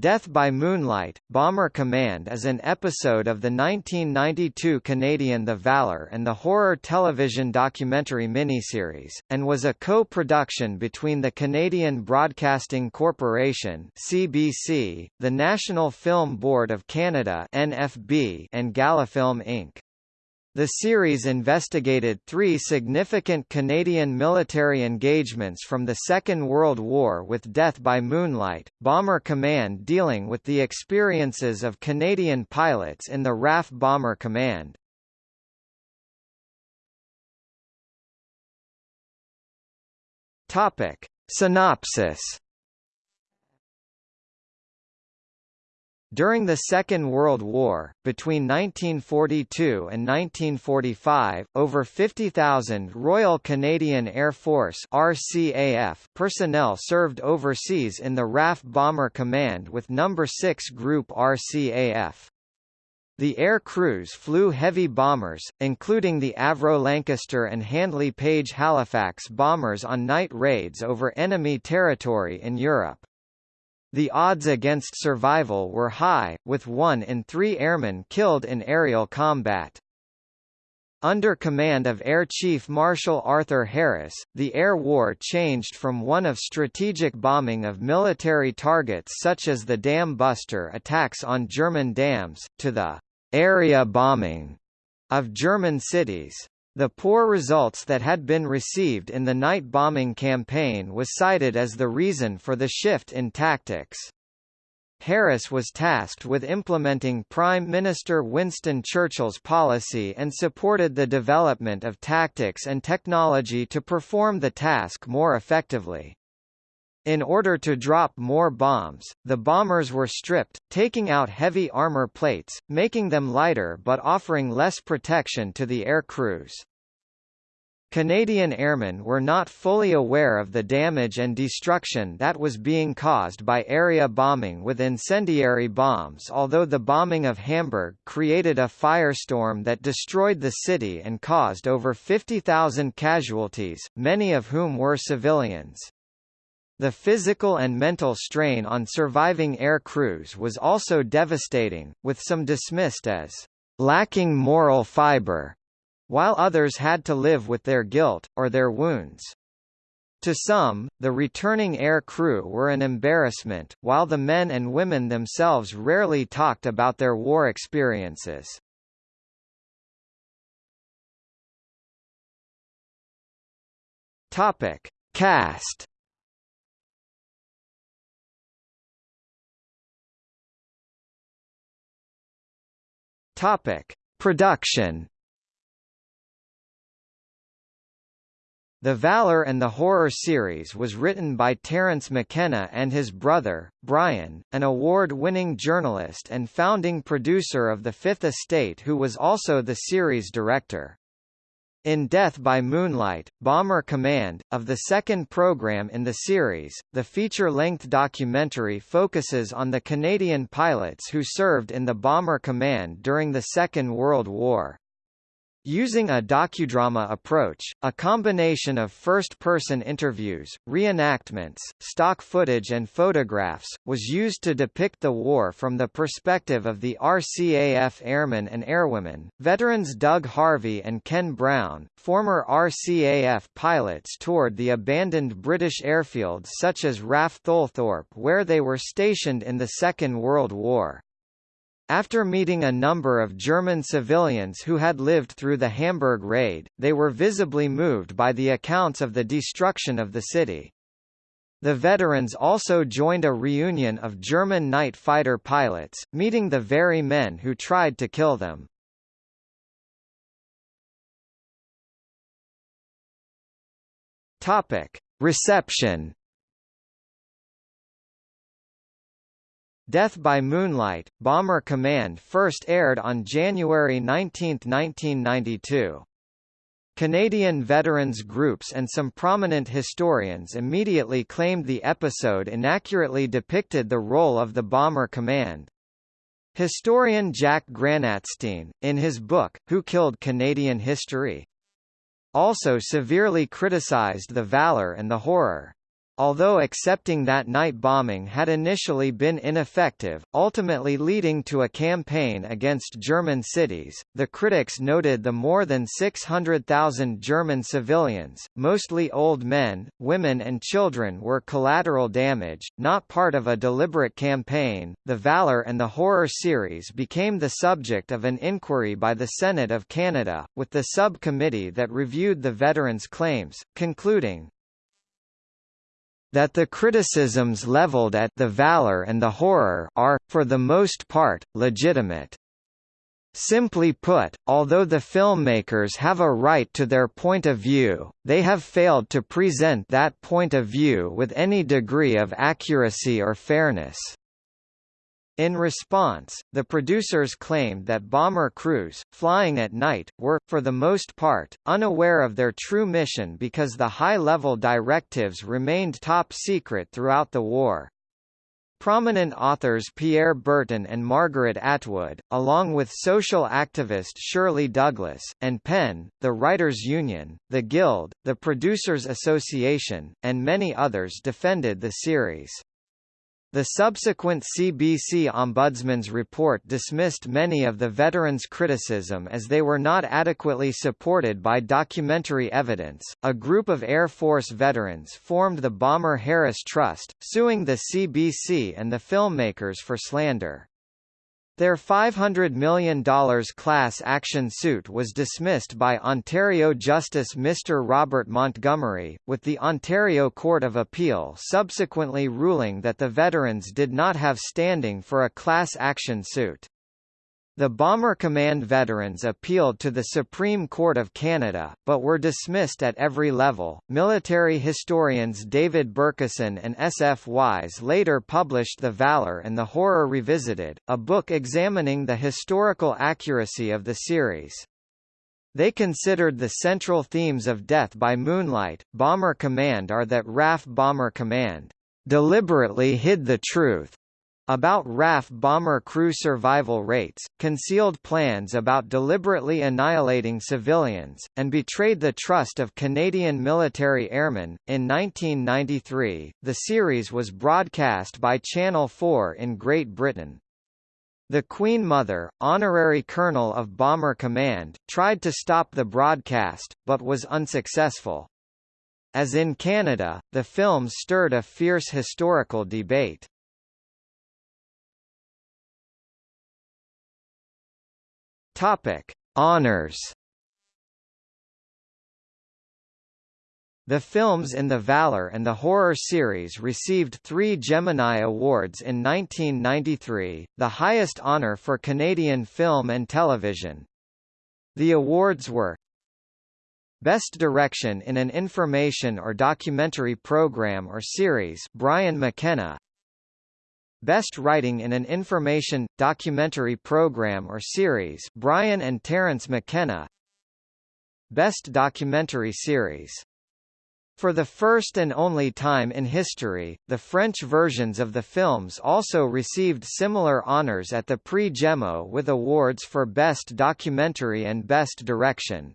Death by Moonlight, Bomber Command is an episode of the 1992 Canadian The Valour and the horror television documentary miniseries, and was a co-production between the Canadian Broadcasting Corporation CBC, the National Film Board of Canada NFB, and Galafilm Inc. The series investigated three significant Canadian military engagements from the Second World War with Death by Moonlight, Bomber Command dealing with the experiences of Canadian pilots in the RAF Bomber Command. Synopsis During the Second World War, between 1942 and 1945, over 50,000 Royal Canadian Air Force RCAF personnel served overseas in the RAF Bomber Command with No. 6 Group RCAF. The air crews flew heavy bombers, including the Avro Lancaster and Handley Page Halifax bombers on night raids over enemy territory in Europe. The odds against survival were high, with one in three airmen killed in aerial combat. Under command of Air Chief Marshal Arthur Harris, the air war changed from one of strategic bombing of military targets such as the dam buster attacks on German dams, to the area bombing of German cities. The poor results that had been received in the night bombing campaign was cited as the reason for the shift in tactics. Harris was tasked with implementing Prime Minister Winston Churchill's policy and supported the development of tactics and technology to perform the task more effectively. In order to drop more bombs, the bombers were stripped, taking out heavy armor plates, making them lighter but offering less protection to the air crews. Canadian airmen were not fully aware of the damage and destruction that was being caused by area bombing with incendiary bombs although the bombing of Hamburg created a firestorm that destroyed the city and caused over 50,000 casualties, many of whom were civilians. The physical and mental strain on surviving air crews was also devastating, with some dismissed as lacking moral fiber, while others had to live with their guilt, or their wounds. To some, the returning air crew were an embarrassment, while the men and women themselves rarely talked about their war experiences. Topic. Cast Topic: Production. The Valor and the Horror series was written by Terence McKenna and his brother, Brian, an award-winning journalist and founding producer of The Fifth Estate who was also the series director. In Death by Moonlight, Bomber Command, of the second program in the series, the feature-length documentary focuses on the Canadian pilots who served in the Bomber Command during the Second World War. Using a docudrama approach, a combination of first-person interviews, reenactments, stock footage and photographs, was used to depict the war from the perspective of the RCAF airmen and airwomen. Veterans Doug Harvey and Ken Brown, former RCAF pilots toured the abandoned British airfields such as RAF Tholthorpe where they were stationed in the Second World War. After meeting a number of German civilians who had lived through the Hamburg raid, they were visibly moved by the accounts of the destruction of the city. The veterans also joined a reunion of German night fighter pilots, meeting the very men who tried to kill them. Reception Death by Moonlight, Bomber Command first aired on January 19, 1992. Canadian veterans groups and some prominent historians immediately claimed the episode inaccurately depicted the role of the Bomber Command. Historian Jack Granatstein, in his book, Who Killed Canadian History? also severely criticized the valor and the horror. Although accepting that night bombing had initially been ineffective, ultimately leading to a campaign against German cities. The critics noted the more than 600,000 German civilians, mostly old men, women, and children, were collateral damage, not part of a deliberate campaign. The Valor and the Horror series became the subject of an inquiry by the Senate of Canada, with the subcommittee that reviewed the veterans' claims, concluding, that the criticisms leveled at the valor and the horror are, for the most part, legitimate. Simply put, although the filmmakers have a right to their point of view, they have failed to present that point of view with any degree of accuracy or fairness. In response, the producers claimed that bomber crews, flying at night, were, for the most part, unaware of their true mission because the high-level directives remained top secret throughout the war. Prominent authors Pierre Berton and Margaret Atwood, along with social activist Shirley Douglas, and PEN, the Writers' Union, the Guild, the Producers Association, and many others defended the series. The subsequent CBC Ombudsman's report dismissed many of the veterans' criticism as they were not adequately supported by documentary evidence. A group of Air Force veterans formed the Bomber Harris Trust, suing the CBC and the filmmakers for slander. Their $500 million class action suit was dismissed by Ontario Justice Mr Robert Montgomery, with the Ontario Court of Appeal subsequently ruling that the veterans did not have standing for a class action suit. The Bomber Command veterans appealed to the Supreme Court of Canada, but were dismissed at every level. Military historians David Bercuson and S. F. Wise later published The Valor and the Horror Revisited, a book examining the historical accuracy of the series. They considered the central themes of Death by Moonlight, Bomber Command are that RAF Bomber Command deliberately hid the truth about RAF bomber crew survival rates, concealed plans about deliberately annihilating civilians, and betrayed the trust of Canadian military airmen. In 1993, the series was broadcast by Channel 4 in Great Britain. The Queen Mother, honorary colonel of Bomber Command, tried to stop the broadcast, but was unsuccessful. As in Canada, the film stirred a fierce historical debate. Topic: Honors. The films in the Valor and the Horror series received three Gemini Awards in 1993, the highest honor for Canadian film and television. The awards were Best Direction in an Information or Documentary Program or Series Brian McKenna Best Writing in an Information, Documentary Program or Series Brian and Terence McKenna Best Documentary Series for the first and only time in history, the French versions of the films also received similar honors at the Prix Gémeaux with awards for Best Documentary and Best Direction.